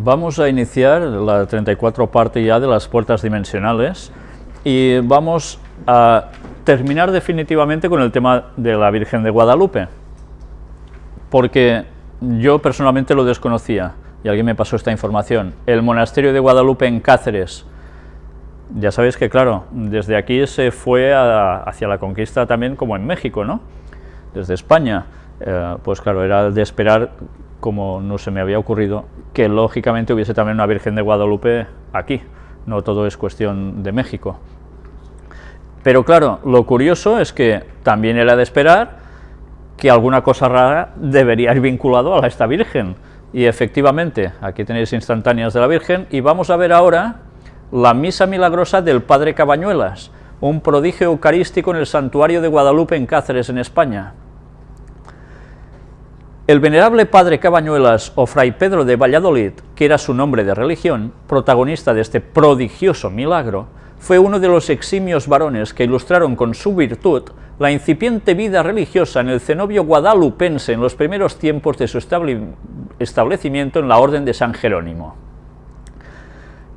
Vamos a iniciar la 34 parte ya de las puertas dimensionales y vamos a terminar definitivamente con el tema de la Virgen de Guadalupe, porque yo personalmente lo desconocía y alguien me pasó esta información. El monasterio de Guadalupe en Cáceres, ya sabéis que claro, desde aquí se fue hacia la conquista también como en México, ¿no? Desde España, eh, pues claro, era de esperar como no se me había ocurrido, que lógicamente hubiese también una Virgen de Guadalupe aquí, no todo es cuestión de México. Pero claro, lo curioso es que también era de esperar que alguna cosa rara debería ir vinculado a esta Virgen, y efectivamente, aquí tenéis instantáneas de la Virgen, y vamos a ver ahora la Misa Milagrosa del Padre Cabañuelas, un prodigio eucarístico en el Santuario de Guadalupe en Cáceres, en España. El venerable padre Cabañuelas o fray Pedro de Valladolid, que era su nombre de religión, protagonista de este prodigioso milagro, fue uno de los eximios varones que ilustraron con su virtud la incipiente vida religiosa en el cenobio guadalupense en los primeros tiempos de su establecimiento en la Orden de San Jerónimo.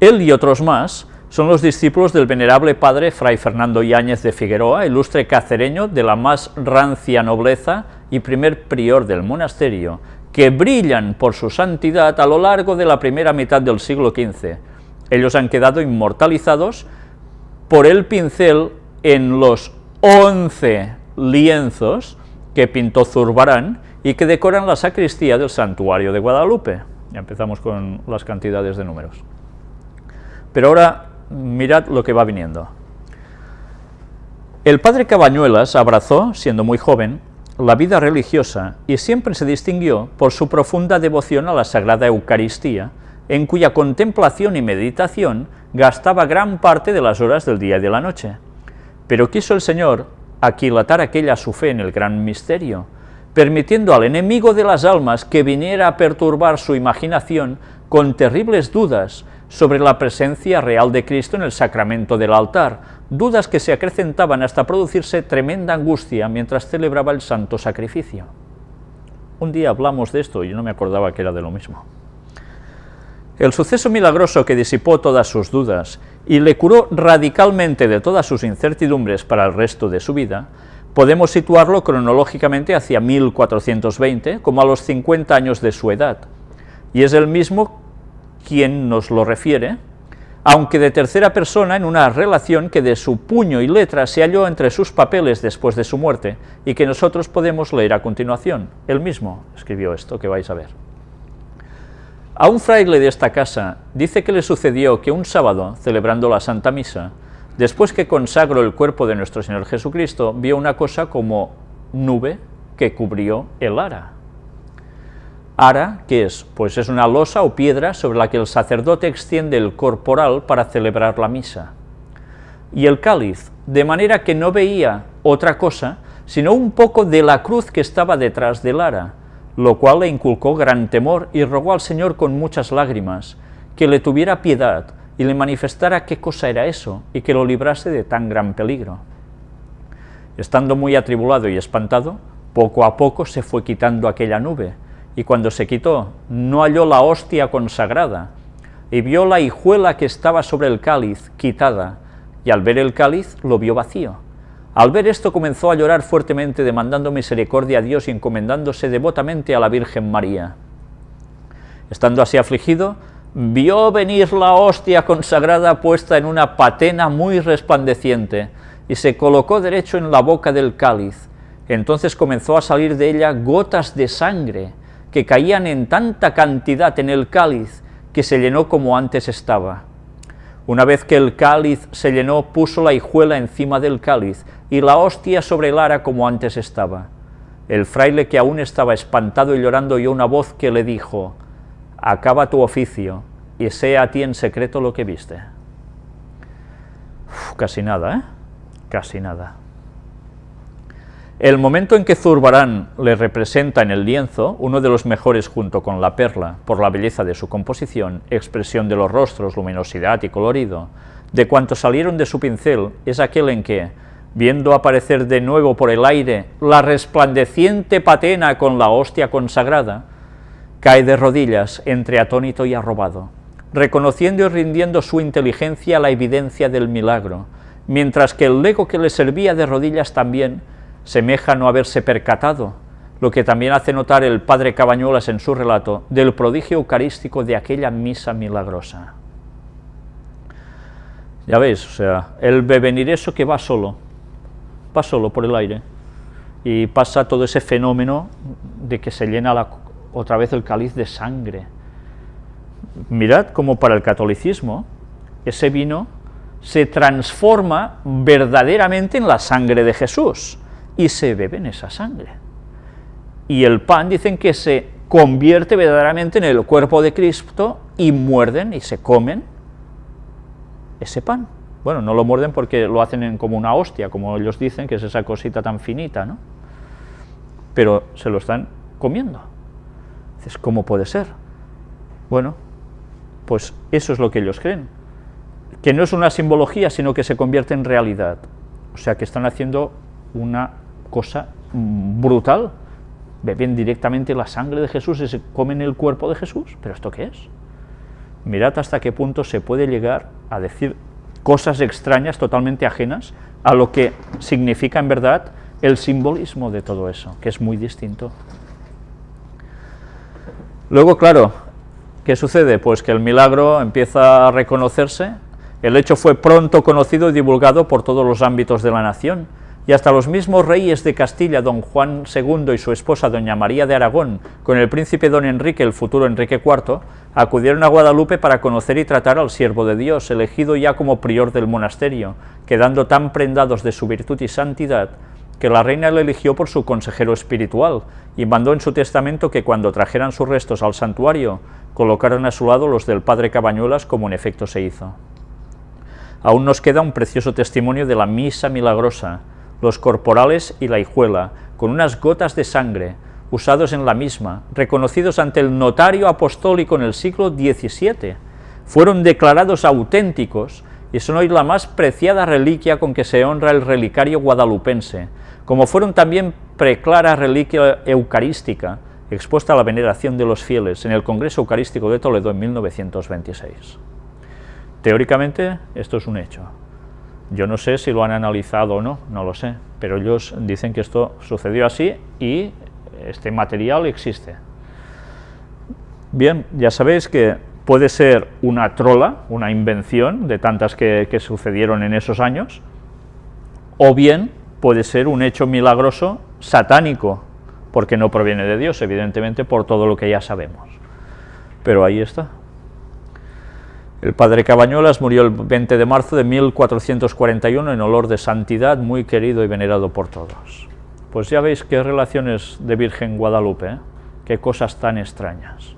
Él y otros más son los discípulos del venerable padre Fray Fernando Yáñez de Figueroa, ilustre cacereño de la más rancia nobleza y primer prior del monasterio, que brillan por su santidad a lo largo de la primera mitad del siglo XV. Ellos han quedado inmortalizados por el pincel en los once lienzos que pintó Zurbarán y que decoran la sacristía del santuario de Guadalupe. Ya empezamos con las cantidades de números. Pero ahora mirad lo que va viniendo. El padre Cabañuelas abrazó, siendo muy joven, la vida religiosa y siempre se distinguió por su profunda devoción a la Sagrada Eucaristía, en cuya contemplación y meditación gastaba gran parte de las horas del día y de la noche. Pero quiso el Señor aquilatar aquella su fe en el gran misterio, permitiendo al enemigo de las almas que viniera a perturbar su imaginación con terribles dudas sobre la presencia real de Cristo en el sacramento del altar, dudas que se acrecentaban hasta producirse tremenda angustia mientras celebraba el santo sacrificio. Un día hablamos de esto y yo no me acordaba que era de lo mismo. El suceso milagroso que disipó todas sus dudas y le curó radicalmente de todas sus incertidumbres para el resto de su vida, podemos situarlo cronológicamente hacia 1420, como a los 50 años de su edad, y es el mismo quien nos lo refiere, aunque de tercera persona en una relación que de su puño y letra se halló entre sus papeles después de su muerte y que nosotros podemos leer a continuación. Él mismo escribió esto que vais a ver. A un fraile de esta casa dice que le sucedió que un sábado, celebrando la Santa Misa, después que consagró el cuerpo de nuestro Señor Jesucristo, vio una cosa como nube que cubrió el ara. Ara, ¿qué es? Pues es una losa o piedra sobre la que el sacerdote extiende el corporal para celebrar la misa. Y el cáliz, de manera que no veía otra cosa, sino un poco de la cruz que estaba detrás del ara, lo cual le inculcó gran temor y rogó al Señor con muchas lágrimas, que le tuviera piedad y le manifestara qué cosa era eso, y que lo librase de tan gran peligro. Estando muy atribulado y espantado, poco a poco se fue quitando aquella nube, y cuando se quitó, no halló la hostia consagrada, y vio la hijuela que estaba sobre el cáliz quitada, y al ver el cáliz lo vio vacío. Al ver esto comenzó a llorar fuertemente demandando misericordia a Dios y encomendándose devotamente a la Virgen María. Estando así afligido, vio venir la hostia consagrada puesta en una patena muy resplandeciente, y se colocó derecho en la boca del cáliz. Entonces comenzó a salir de ella gotas de sangre, que caían en tanta cantidad en el cáliz que se llenó como antes estaba. Una vez que el cáliz se llenó, puso la hijuela encima del cáliz y la hostia sobre el ara como antes estaba. El fraile, que aún estaba espantado y llorando, oyó una voz que le dijo, «Acaba tu oficio, y sea a ti en secreto lo que viste». casi nada, ¿eh? Casi nada. El momento en que Zurbarán le representa en el lienzo, uno de los mejores junto con la perla, por la belleza de su composición, expresión de los rostros, luminosidad y colorido, de cuantos salieron de su pincel, es aquel en que, viendo aparecer de nuevo por el aire la resplandeciente patena con la hostia consagrada, cae de rodillas entre atónito y arrobado, reconociendo y rindiendo su inteligencia a la evidencia del milagro, mientras que el lego que le servía de rodillas también semeja no haberse percatado, lo que también hace notar el padre Cabañuelas en su relato del prodigio eucarístico de aquella misa milagrosa. Ya veis, o sea, el venir eso que va solo, va solo por el aire, y pasa todo ese fenómeno de que se llena otra vez el cáliz de sangre. Mirad cómo para el catolicismo ese vino se transforma verdaderamente en la sangre de Jesús, y se bebe en esa sangre. Y el pan dicen que se convierte verdaderamente en el cuerpo de Cristo y muerden y se comen ese pan. Bueno, no lo muerden porque lo hacen en, como una hostia, como ellos dicen, que es esa cosita tan finita, ¿no? Pero se lo están comiendo. Dices, ¿cómo puede ser? Bueno, pues eso es lo que ellos creen. Que no es una simbología, sino que se convierte en realidad. O sea, que están haciendo una cosa brutal. Beben directamente la sangre de Jesús y se comen el cuerpo de Jesús. ¿Pero esto qué es? Mirad hasta qué punto se puede llegar a decir cosas extrañas, totalmente ajenas, a lo que significa en verdad el simbolismo de todo eso, que es muy distinto. Luego, claro, ¿qué sucede? Pues que el milagro empieza a reconocerse, el hecho fue pronto conocido y divulgado por todos los ámbitos de la nación, y hasta los mismos reyes de Castilla, don Juan II y su esposa doña María de Aragón, con el príncipe don Enrique, el futuro Enrique IV, acudieron a Guadalupe para conocer y tratar al siervo de Dios, elegido ya como prior del monasterio, quedando tan prendados de su virtud y santidad, que la reina le eligió por su consejero espiritual, y mandó en su testamento que cuando trajeran sus restos al santuario, colocaran a su lado los del padre Cabañuelas, como en efecto se hizo. Aún nos queda un precioso testimonio de la misa milagrosa, los corporales y la hijuela, con unas gotas de sangre, usados en la misma, reconocidos ante el notario apostólico en el siglo XVII, fueron declarados auténticos y son hoy la más preciada reliquia con que se honra el relicario guadalupense, como fueron también preclara reliquia eucarística, expuesta a la veneración de los fieles en el Congreso Eucarístico de Toledo en 1926. Teóricamente, esto es un hecho. Yo no sé si lo han analizado o no, no lo sé, pero ellos dicen que esto sucedió así y este material existe. Bien, ya sabéis que puede ser una trola, una invención de tantas que, que sucedieron en esos años, o bien puede ser un hecho milagroso satánico, porque no proviene de Dios, evidentemente, por todo lo que ya sabemos. Pero ahí está. El padre Cabañuelas murió el 20 de marzo de 1441 en olor de santidad, muy querido y venerado por todos. Pues ya veis qué relaciones de Virgen Guadalupe, ¿eh? qué cosas tan extrañas.